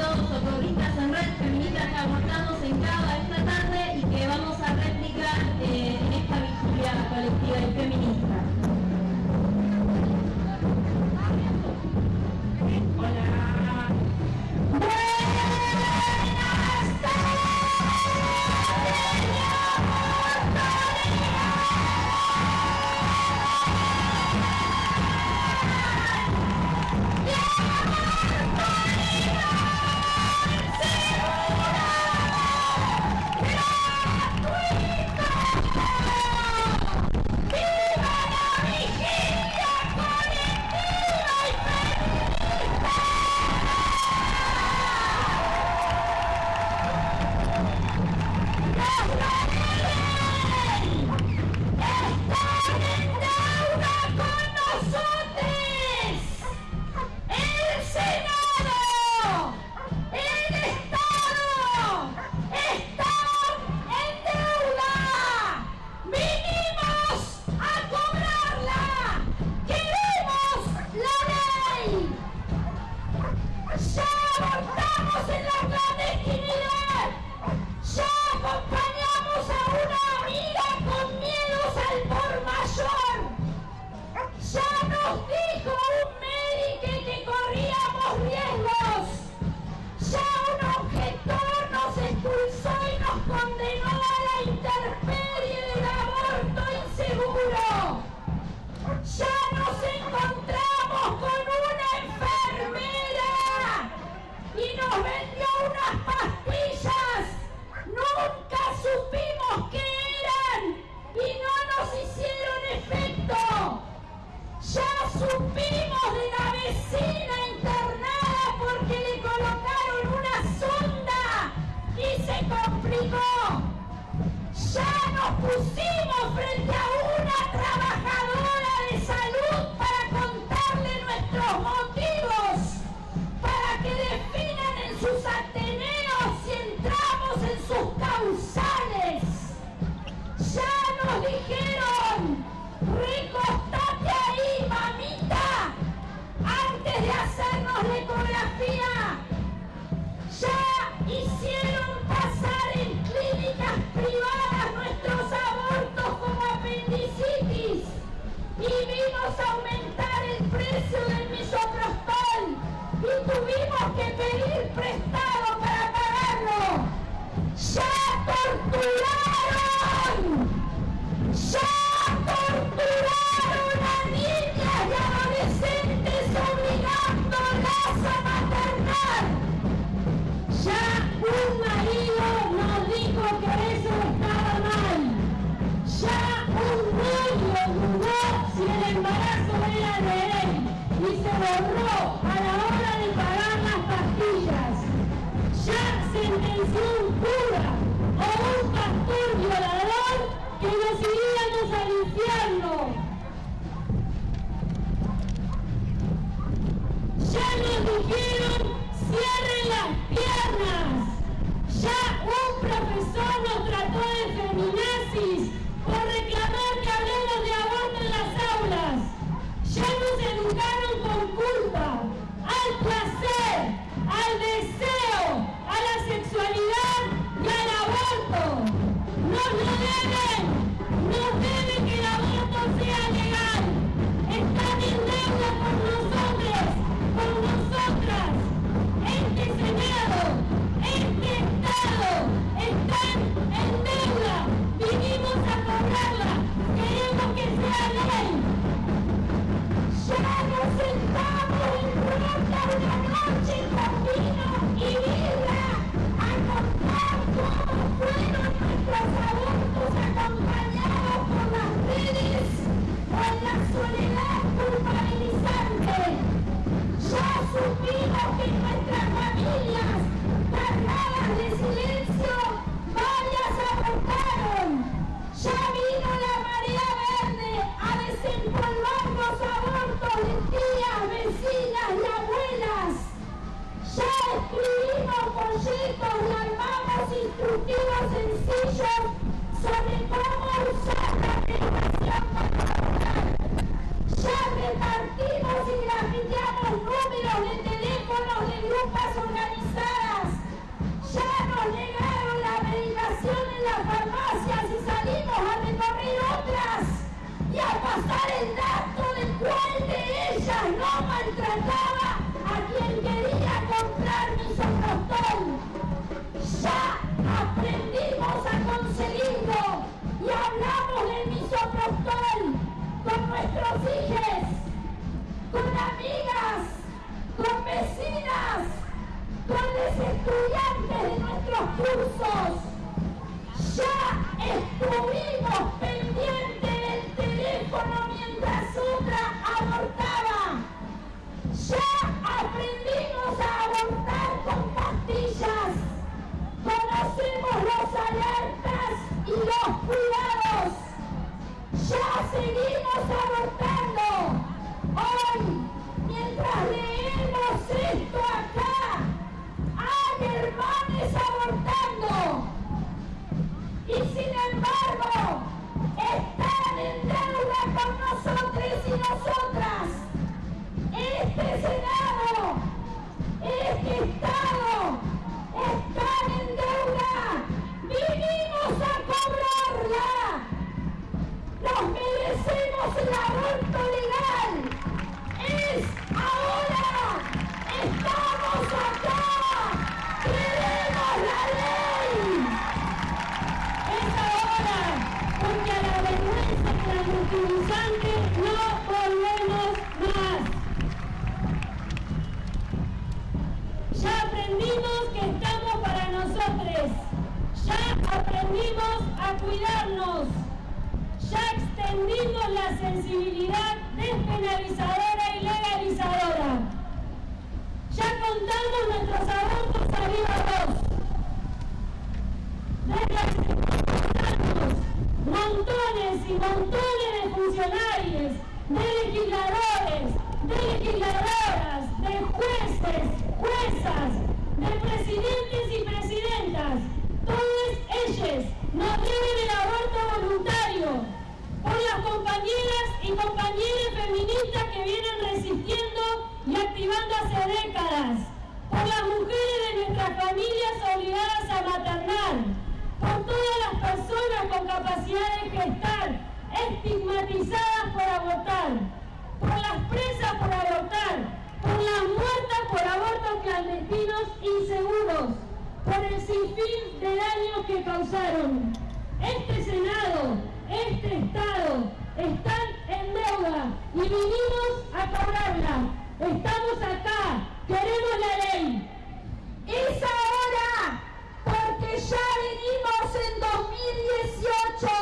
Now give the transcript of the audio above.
todos, socorristas en red, feministas que aguantamos en cada esta repartimos y grafiteamos números de teléfonos de grupos las farmacias y salimos a recorrer otras. Y al pasar el dato del cual de ellas no maltrataba a quien quería comprar mi soprostol. Ya aprendimos a conseguirlo y hablamos del misoprostol con nuestros hijos, con amigas, con vecinas, con los estudiantes de nuestros cursos. Ya estuvimos pendientes del teléfono mientras otra abortaba. Ya aprendimos a abortar con pastillas. Conocemos los alertas y los cuidados. Ya seguimos abortando. Ya extendimos la sensibilidad despenalizadora y legalizadora. Ya contamos nuestros abortos a viva montones y montones de funcionarios, de legisladores, de legisladoras, de jueces, juezas, de presidentes compañeras y compañeros feministas que vienen resistiendo y activando hace décadas, por las mujeres de nuestras familias obligadas a maternar, por todas las personas con capacidad de gestar, estigmatizadas por abortar, por las presas por abortar, por las muertas por abortos clandestinos inseguros, por el sinfín de daños que causaron. Este Senado, este Estado, están en deuda y vinimos a cobrarla. Estamos acá, queremos la ley. Es ahora, porque ya venimos en 2018.